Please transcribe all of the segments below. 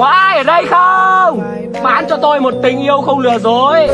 Có ai ở đây không? Bán cho tôi một tình yêu không lừa dối.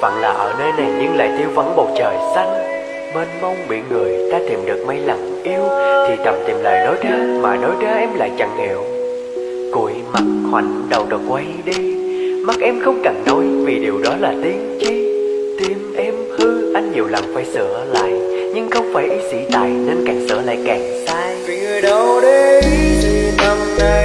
Phận là ở nơi này nhưng lại thiếu vắng bầu trời xanh. Mênh mông biển người, ta tìm được mấy lần yêu, Thì thầm tìm lời nói ra, mà nói ra em lại chẳng hiểu. Cụi mặt hoành đầu đầu quay đi, Mắt em không cần nói vì điều đó là tiếng chi Tim em hư, anh nhiều lần phải sửa lại, Nhưng không phải ý sĩ tài, nên càng sửa lại càng sai. Vì người đâu đấy thì tâm nay